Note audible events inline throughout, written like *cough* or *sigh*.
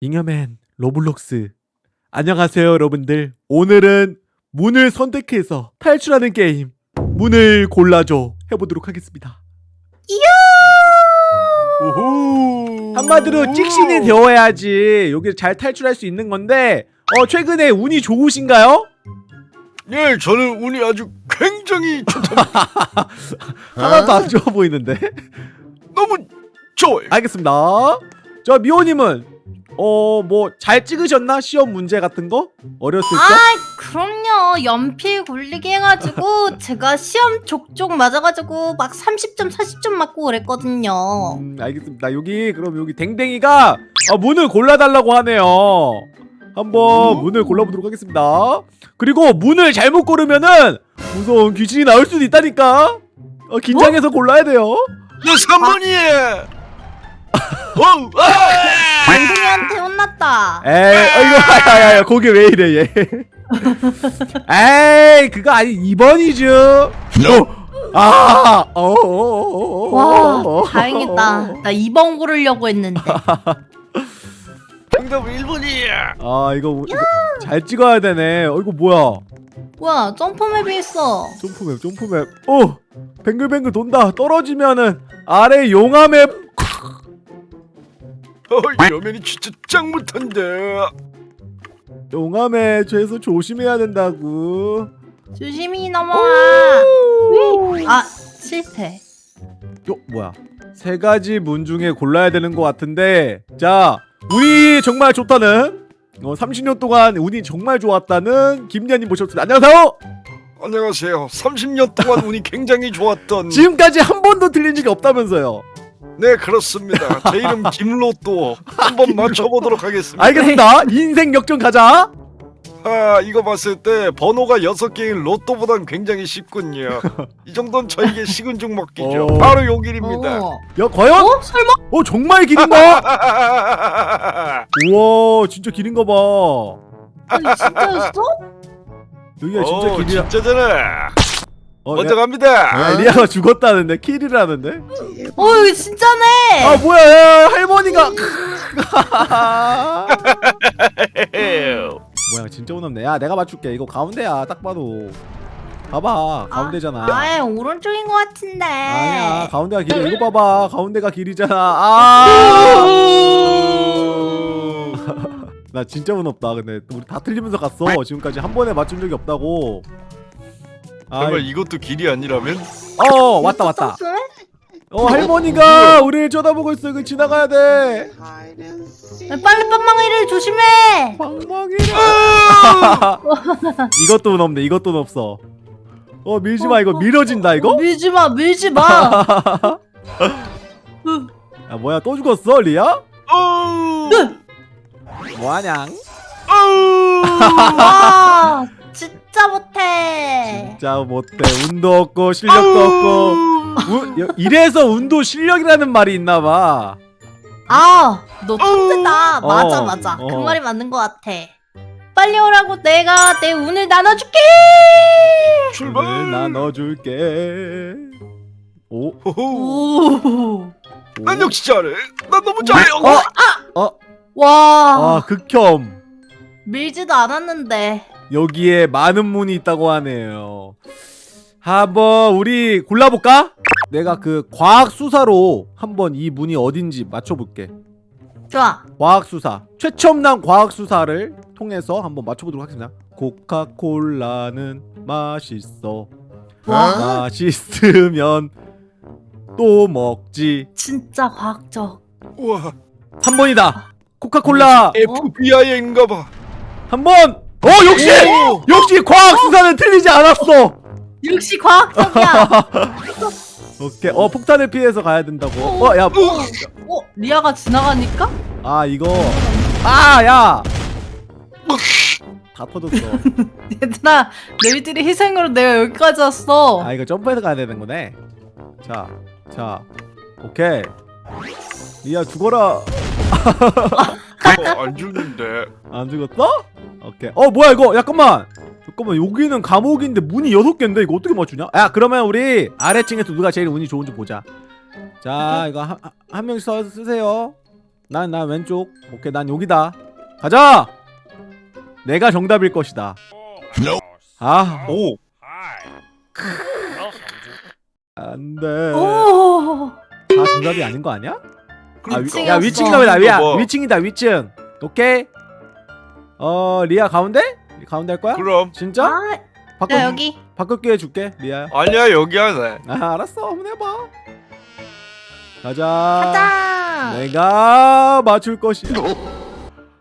잉여맨 로블록스. 안녕하세요 여러분들. 오늘은 문을 선택해서 탈출하는 게임. 문을 골라줘 해보도록 하겠습니다. 오호. 한마디로 찍신이 되어야지 여기 잘 탈출할 수 있는 건데 어 최근에 운이 좋으신가요? 예, 저는 운이 아주 굉장히 좋다. *laughs* 하나도 안 좋아 보이는데? 너무 좋아요. 알겠습니다. 저 미호님은 어 뭐 잘 찍으셨나? 시험 문제 같은 거? 어렸을 때? 아 그럼요 연필 굴리기 해가지고 *laughs* 제가 시험 족족 맞아가지고 막 30점 40점 맞고 그랬거든요 음, 알겠습니다. 여기 그럼 여기 댕댕이가 아, 문을 골라달라고 하네요. 한번 문을 골라보도록 하겠습니다. 그리고 문을 잘못 고르면은 무서운 귀신이 나올 수도 있다니까. 어, 긴장해서 골라야 돼요. 내 3번이에. 어, 아! 댕댕이한테 혼났다 에이, 어, 이거 야야야, 거기 왜 이래 얘. 에이, 그거 아니 2번이죠. 아, 어, 어, 어, 어, 와. 다행이다 나 2번 고르려고 했는데 *laughs* 정답은 1번이야. 아, 이거, 이거 잘 찍어야 되네. 어, 이거 뭐야? 뭐야 점프맵이 있어 점프맵 점프맵 오 뱅글뱅글 돈다 떨어지면은 아래 용암map 어, 여맨이 진짜 짱 못한데. 용암map에서 조심해야 된다고. 조심히 넘어와. 아 실패. 요 뭐야? 세 가지 문 중에 골라야 되는 것 같은데. 자 운이 정말 좋다는 어, 30년 동안 운이 정말 좋았다는 김연님 모셨습니다. 안녕하세요! 안녕하세요. 30년 동안 운이 *laughs* 굉장히 좋았던. 지금까지 한 번도 틀린 적이 없다면서요 네, 그렇습니다. 제 이름 *laughs* 김로또. 한번 맞춰보도록 하겠습니다. 알겠습니다 인생 역전 가자 아, 이거 봤을 때 번호가 6개인 로또보단 굉장히 쉽군요. 이 정도는 저에게 식은 죽 먹기죠. 어. 바로 요 길입니다. 어. 야 과연 어? 설마? 어 정말 길인가 *laughs* 우와 진짜 길인가 봐 아니 진짜였어? 여기가 진짜 어, 길이야 진짜잖아. 어, 먼저 야, 갑니다. 아, 리아가 죽었다는데? 킬이라는데? 어 이거 진짜네! 아 뭐야 야, 할머니가. *laughs* 뭐야 진짜 무섭네. 야 내가 맞출게. 이거 가운데야 딱 봐도. 봐봐 가운데잖아. 아예 오른쪽인 것 같은데. 아니야 가운데가 길이야. 이거 봐봐 가운데가 길이잖아. *laughs* *laughs* 아 나 진짜 무섭다 근데. 우리 다 틀리면서 갔어. 지금까지 한 번에 맞춘 적이 없다고. 아, 정말 이것도 길이 아니라면? 어 왔다 왔다. 어 할머니가 우리를 쳐다보고 있어 이거 지나가야 돼. 빨리 빵망이를 조심해. 방망이를. *laughs* 이것도 없네 이것도 없어. 어 밀지마 이거 밀어진다 이거? 밀지마 밀지마. *laughs* 야 뭐야 또 죽었어 리아? 어! 뭐하냐 어! 못해 진짜 못해 운도 없고 실력도 없고 우, 여- 이래서 운도 실력이라는 말이 있나봐 아너 천재다 어, 맞아 맞아 그 어. 말이 맞는 것 같아 빨리 오라고 내가 내 운을 나눠줄게 출발! 오늘 나눠줄게 오? 오. 난 역시 잘해. 난 너무 잘해. 어? 어? 와아 극혐 밀지도 않았는데 여기에 많은 문이 있다고 하네요. 한번 우리 골라볼까? 내가 그 과학 수사로 한번 이 문이 어딘지 맞춰볼게. 좋아 과학 수사 최첨단 과학 수사를 통해서 한번 맞춰보도록 하겠습니다. 코카콜라는 맛있어. 와 맛있으면 또 먹지. 진짜 과학적 우와. 3번이다. 코카콜라 FBI인가 봐. 한 번. 어 역시 역시 과학 수사는 틀리지 않았어. 역시 과학적이야 *laughs* 오케이. 어 폭탄을 피해서 가야 된다고. 어 야. 어 리아가 지나가니까 아 이거. 아 야. 다 터졌어. *laughs* 얘들아 너희들이 희생으로 내가 여기까지 왔어 아 이거 점프해서 가야 되는 거네. 자, 자, 오케이. 리아 죽어라. *laughs* 어, 안 죽는데. 안 죽었어? 오케이. 어 뭐야 이거? 잠깐만. 잠깐만 여기는 감옥인데 문이 여섯 개인데 이거 어떻게 맞추냐? 야 그러면 우리 아래층에서 누가 제일 운이 좋은지 보자. 자 이거 한, 한- 한 명씩 써- 쓰세요. 난 난 왼쪽. 오케이 난 여기다. 가자. 내가 정답일 것이다. 아 오 안돼. 오. 다 정답이 아닌 거 아니야? 아, 위, 위층이었어. 야 위층이다 왜 위야? 뭐. 위층이다 위층. 오케이. 어 리아 가운데? 가운데 할 거야? 그럼 진짜? 아, 바꿔 야 여기. 바꿀 기회 줄게 리아야. 아니야 여기 하네 아 알았어 한번 해봐. 가자. 가자. 내가 맞출 것이야.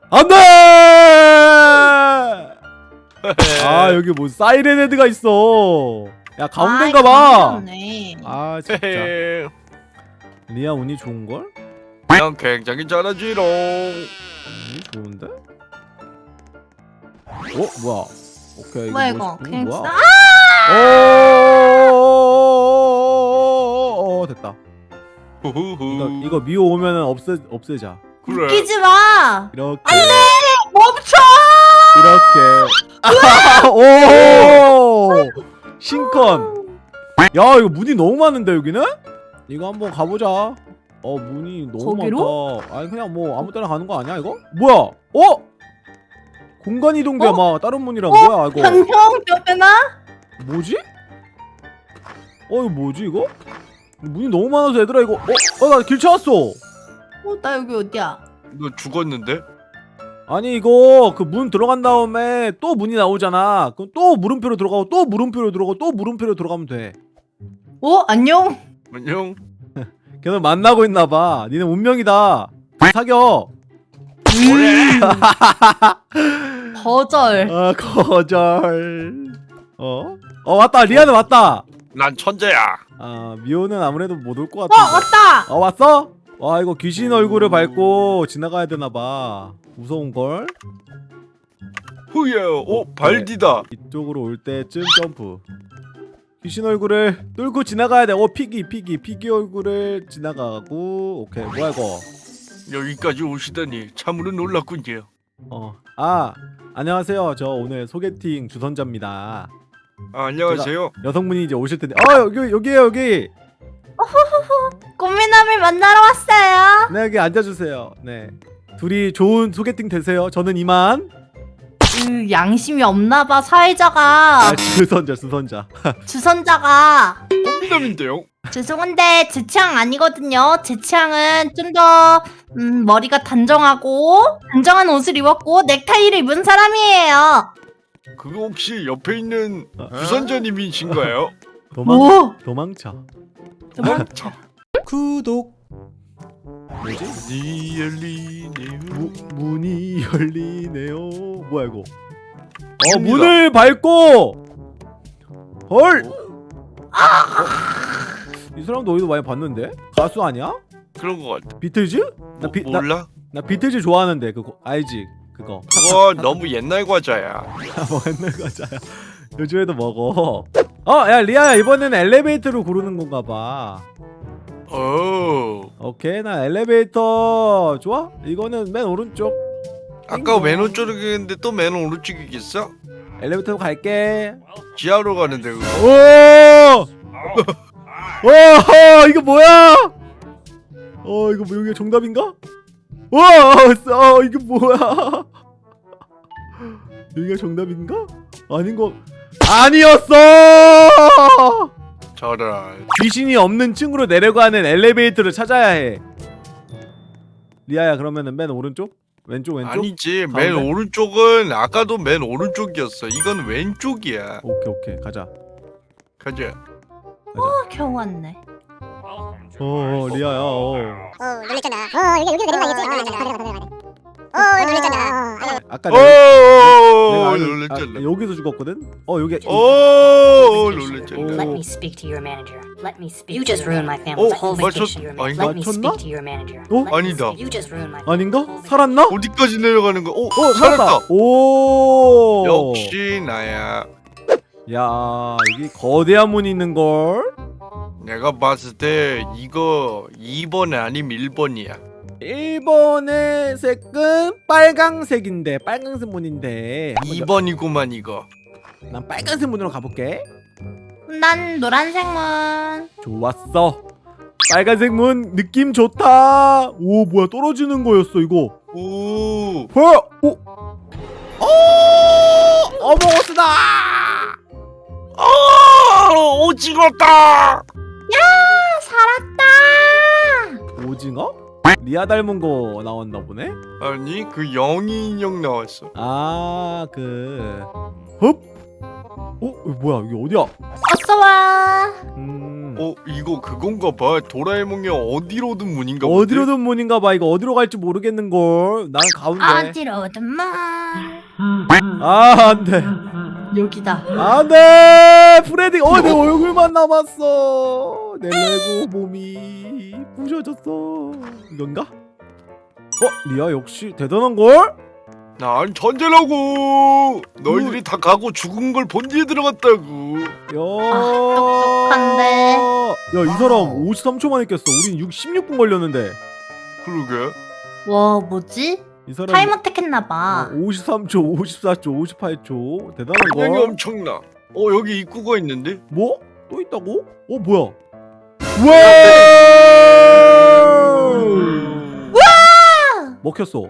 안돼! *laughs* 아 여기 뭐 사이렌 헤드가 있어. 야 가운데인가 봐. 네. 아 진짜. *laughs* 리아 운이 좋은 걸? 그냥 굉장히 잘하지롱 운이 좋은데? 어 뭐야? 오케이 뭐야 이거 이거? 뭐지? 그냥 뭐야? 아! 오 됐다. 이거 이거 미호 오면은 없애 없애자. 그래 웃기지 마. 이렇게 멈춰. 이렇게. 오 신컨. 야 이거 문이 너무 많은데 여기는? 이거 한번 가보자. 어 문이 너무 거기로? 많다. 아니 그냥 뭐 아무 때나 가는 거 아니야 이거? 뭐야? 어? 공간 이동돼 어? 막 다른 문이랑 어? 뭐야 이거? 안녕 여배나. 뭐지? 어 이거 뭐지 이거? 문이 너무 많아서 얘들아 이거 어? 어 나 길 찾았어 어, 나 여기 어디야? 너 죽었는데? 아니 이거 그 문 들어간 다음에 또 문이 나오잖아 그럼 또 물음표로 들어가고 또 물음표로 들어가고 또 물음표로 들어가면 돼 어 안녕. 안녕 걔는 만나고 있나봐. 니네 운명이다. 사겨. *laughs* 거절. 아 거절. 어? 어 왔다. 리아는 왔다. 난 천재야. 아 미호는 아무래도 못 올것어 같은데. 왔다. 어 왔어? 와 이거 귀신 얼굴을 밟고 지나가야 되나봐. 무서운걸? 후예. 오 발디다. 이쪽으로 올 때쯤 점프 귀신 얼굴을 뚫고 지나가야 돼어 피기 피기. 피기 얼굴을 지나가고. 오케이. 뭐야 이거? 여기까지 오시다니 참으로 놀랐군요. 어아 안녕하세요. 저 오늘 소개팅 주선자입니다. 아, 안녕하세요. 여성분이 이제 오실 텐데. 아 여기 여기에요 여기. 꽃미남을 만나러 왔어요. 네 여기 앉아주세요. 네. 둘이 좋은 소개팅 되세요. 저는 이만 으, 양심이 없나봐 사회자가 아 주선자 주선자 *laughs* 주선자가 꽃미남인데요 죄송한데 제 취향 아니거든요. 제 취향은 좀더 음, 머리가 단정하고 단정한 옷을 입었고 넥타이를 입은 사람이에요. 그거 혹시 옆에 있는 어? 부선자님이신가요? 도망 오, 도망쳐 도망쳐 *laughs* 구독 뭐지 니 열리네요 무, 문이 열리네요. 뭐야 이거? 어 있습니다. 문을 밟고 헐. 이 사람도 어디서 많이 봤는데? 가수 아니야? 그런 거 같아 비틀즈? 나, 뭐, 비, 나, 몰라? 나 비틀즈 좋아하는데 그거 알지? 그거 그거 너무 옛날 과자야 *laughs* 뭐 옛날 과자야. 요즘에도 먹어. 어야 리아야 이번에는 엘리베이터로 고르는 건가 봐. 오 오케이 나 엘리베이터 좋아? 이거는 맨 오른쪽. 아까 맨 오른쪽이었는데 또 맨 오른쪽이겠어? 엘리베이터로 갈게. 지하로 가는데 그거 오! 와, 이거 뭐야? 어, 이거 뭐 여기가 정답인가? 와, 어, 이게 뭐야? 여기가 정답인가? 아닌 거 아니었어! 저런 귀신이 없는 층으로 내려가는 엘리베이터를 찾아야 해. 리아야, 그러면은 맨 오른쪽? 왼쪽 왼쪽? 아니지 맨 가운데? 오른쪽은 아까도 맨 오른쪽이었어 이건 왼쪽이야 오케이, 오케이. 가자. 가자. 어, 겨우 왔네. 어, 리아야. 어. 어 놀랬잖아. 어 여기 여기로 내려가야지. 어 놀랬잖아. 어 놀랬잖 아. 아까 오 내가, 내가 놀랬잖아 아, 여기서 죽었거든? 어, 여기 오 놀랬잖아 Let me speak to your manager. Let me speak. You just ruined my family. Oh, whole 맞췄- vacation. Your manager. 아닌가? Let me 맞췄나? speak to your manager. 어? 아니다. speak- You just ruined my. 아닌가? 살았나? 어디까지 내려가는 거야? 오, 어 살았다. 오. 역시 나야. 야 여기 거대한 문이 있는 걸. 내가 봤을 때 이거 2번 아니면 1번이야. 1번의 색은 빨강색인데 빨강색 문인데. 한번 2번이구만 이거. 저- 난 빨간색 문으로 가볼게. 난 노란색 문. 좋았어. 빨간색 문 느낌 좋다 오 뭐야 떨어지는 거였어 이거 오. 뭐야 오 어! 어머스다 아 오징어다. 살았다. 오징어? 리아 닮은 거 나왔나 보네 아니 그 영희 인형 나왔어. 아그 흡? 어? 뭐야 이게 어디야 어서 와. 음 어 이거 그건가 봐. 도라에몽의 어디로든 문인가? 어디로든 문인가 봐 이거 어디로 갈지 모르겠는걸 난 가운데 어디로든 문. 아 안돼 여기다. 안돼 프레디 어 내 얼굴만 남았어 내 레고 몸이 부셔졌어 이건가? 어 리아 역시 대단한걸? 난 천재라고. 너희들이 다 가고 죽은 걸본 뒤에 들어갔다고. 야 똑똑한데. 야 이 사람 53초 만에 깼어 우린 6, 16분 걸렸는데 그러게. 와 뭐지? 이 사람 타이머 택했나봐. 어, 53초 54초 58초 대단한 굉장히 거 엄청나. 어 여기 입구가 있는데? 뭐? 또 있다고? 어 뭐야 와! 먹혔어.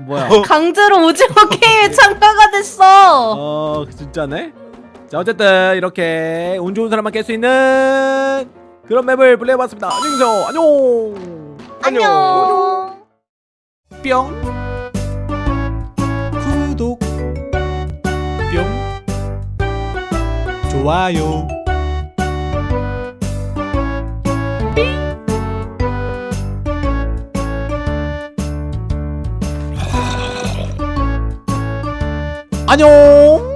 뭐야? 강제로 오징어 게임에 참가가 됐어. 어 진짜네? 자 어쨌든 이렇게 운 좋은 사람만 깰 수 있는 그런 맵을 플레이해봤습니다. 안녕히 계세요. 안녕! 안녕. 뿅. 구독. 뿅. 좋아요 안녕